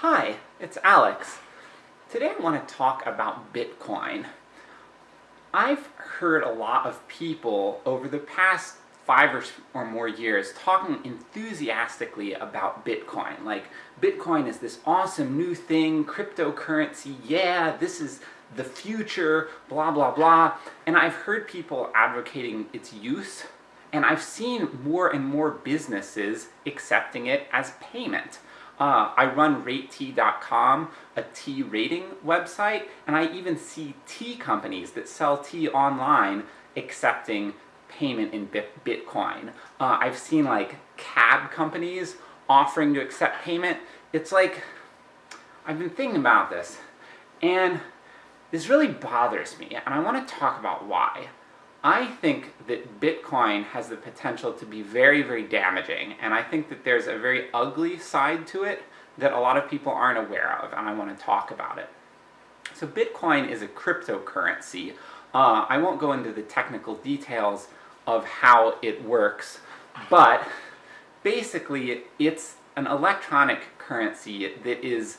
Hi, it's Alex. Today I want to talk about Bitcoin. I've heard a lot of people over the past five or, or more years talking enthusiastically about Bitcoin. Like, Bitcoin is this awesome new thing, cryptocurrency, yeah, this is the future, blah blah blah. And I've heard people advocating its use, and I've seen more and more businesses accepting it as payment. Uh, I run RateTea.com, a tea rating website, and I even see tea companies that sell tea online accepting payment in Bitcoin. Uh, I've seen like cab companies offering to accept payment. It's like, I've been thinking about this, and this really bothers me, and I want to talk about why. I think that Bitcoin has the potential to be very, very damaging, and I think that there's a very ugly side to it that a lot of people aren't aware of, and I want to talk about it. So Bitcoin is a cryptocurrency. Uh, I won't go into the technical details of how it works, but basically it's an electronic currency that is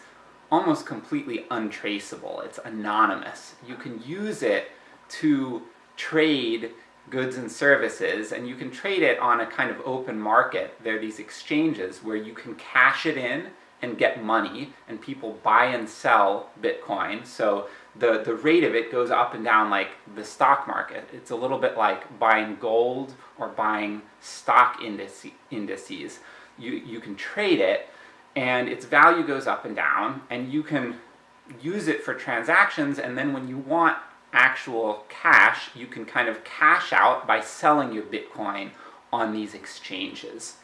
almost completely untraceable. It's anonymous. You can use it to trade goods and services, and you can trade it on a kind of open market. There are these exchanges where you can cash it in and get money, and people buy and sell Bitcoin, so the, the rate of it goes up and down like the stock market. It's a little bit like buying gold or buying stock indices. You, you can trade it, and its value goes up and down, and you can use it for transactions, and then when you want actual cash, you can kind of cash out by selling your Bitcoin on these exchanges.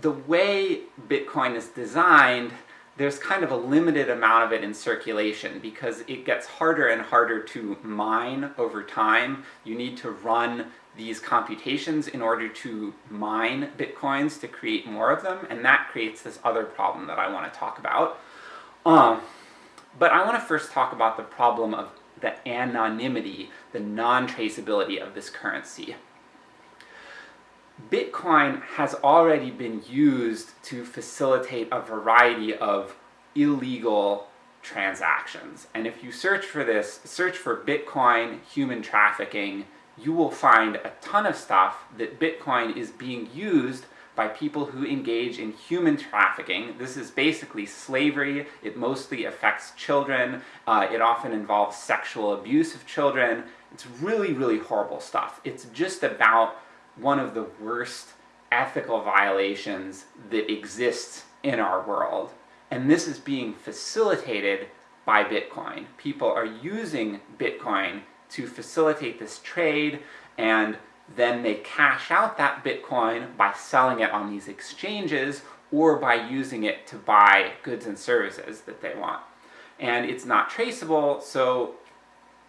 The way Bitcoin is designed, there's kind of a limited amount of it in circulation because it gets harder and harder to mine over time. You need to run these computations in order to mine bitcoins to create more of them, and that creates this other problem that I want to talk about. Um, but I want to first talk about the problem of the anonymity, the non-traceability of this currency. Bitcoin has already been used to facilitate a variety of illegal transactions. And if you search for this, search for Bitcoin human trafficking, you will find a ton of stuff that Bitcoin is being used by people who engage in human trafficking. This is basically slavery, it mostly affects children, uh, it often involves sexual abuse of children. It's really, really horrible stuff. It's just about one of the worst ethical violations that exists in our world. And this is being facilitated by Bitcoin. People are using Bitcoin to facilitate this trade, and then they cash out that Bitcoin by selling it on these exchanges, or by using it to buy goods and services that they want. And it's not traceable, so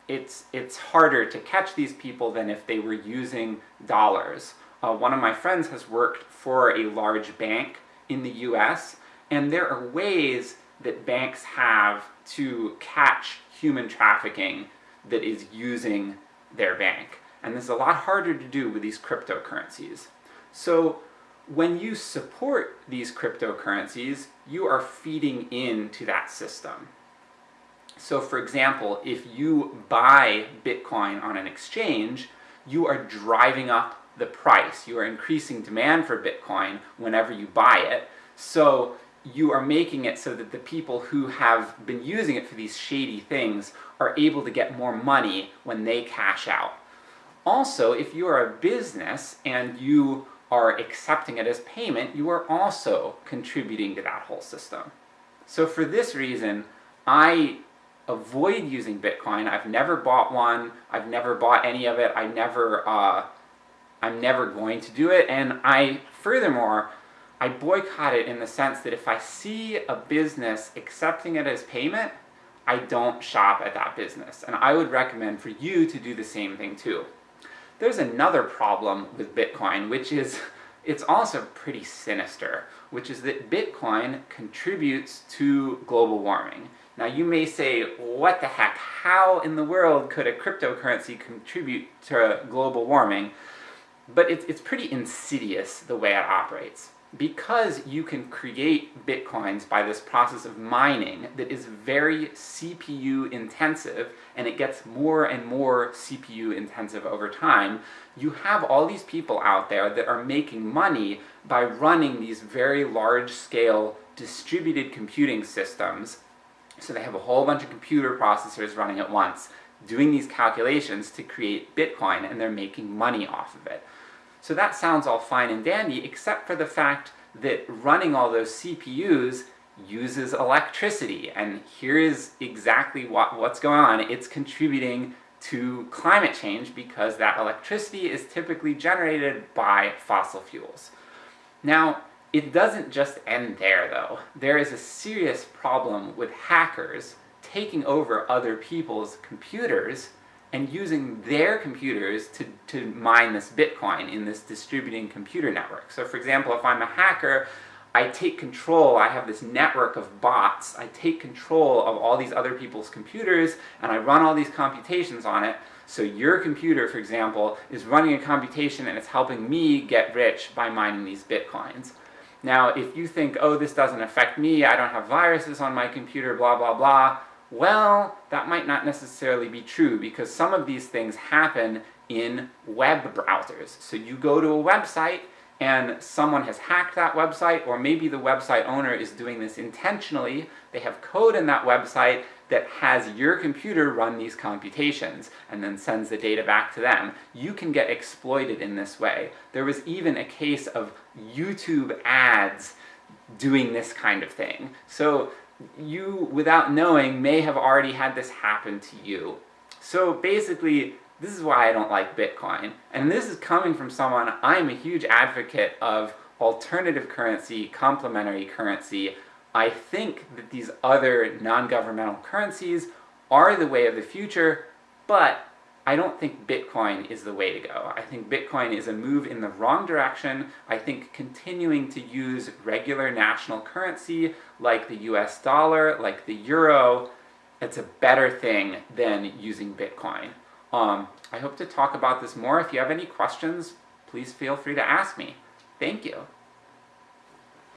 it's, it's harder to catch these people than if they were using dollars. Uh, one of my friends has worked for a large bank in the US, and there are ways that banks have to catch human trafficking that is using their bank. And this is a lot harder to do with these cryptocurrencies. So when you support these cryptocurrencies, you are feeding into that system. So for example, if you buy Bitcoin on an exchange, you are driving up the price. You are increasing demand for Bitcoin whenever you buy it, so you are making it so that the people who have been using it for these shady things are able to get more money when they cash out. Also, if you are a business and you are accepting it as payment, you are also contributing to that whole system. So for this reason, I avoid using Bitcoin. I've never bought one, I've never bought any of it, I never, uh, I'm never going to do it, and I, furthermore, I boycott it in the sense that if I see a business accepting it as payment, I don't shop at that business, and I would recommend for you to do the same thing too. There's another problem with Bitcoin, which is, it's also pretty sinister, which is that Bitcoin contributes to global warming. Now you may say, what the heck, how in the world could a cryptocurrency contribute to global warming? But it's, it's pretty insidious the way it operates. Because you can create bitcoins by this process of mining that is very CPU intensive, and it gets more and more CPU intensive over time, you have all these people out there that are making money by running these very large-scale distributed computing systems. So they have a whole bunch of computer processors running at once, doing these calculations to create Bitcoin, and they're making money off of it. So that sounds all fine and dandy, except for the fact that running all those CPUs uses electricity, and here is exactly what, what's going on. It's contributing to climate change because that electricity is typically generated by fossil fuels. Now, it doesn't just end there though. There is a serious problem with hackers taking over other people's computers and using their computers to, to mine this Bitcoin in this distributing computer network. So for example, if I'm a hacker, I take control, I have this network of bots, I take control of all these other people's computers, and I run all these computations on it, so your computer, for example, is running a computation and it's helping me get rich by mining these bitcoins. Now, if you think, oh, this doesn't affect me, I don't have viruses on my computer, blah blah blah, well, that might not necessarily be true, because some of these things happen in web browsers. So you go to a website, and someone has hacked that website, or maybe the website owner is doing this intentionally, they have code in that website that has your computer run these computations, and then sends the data back to them. You can get exploited in this way. There was even a case of YouTube ads doing this kind of thing. So you, without knowing, may have already had this happen to you. So basically, this is why I don't like Bitcoin. And this is coming from someone, I'm a huge advocate of alternative currency, complementary currency. I think that these other non-governmental currencies are the way of the future, but I don't think Bitcoin is the way to go. I think Bitcoin is a move in the wrong direction. I think continuing to use regular national currency, like the US dollar, like the euro, it's a better thing than using Bitcoin. Um, I hope to talk about this more. If you have any questions, please feel free to ask me. Thank you.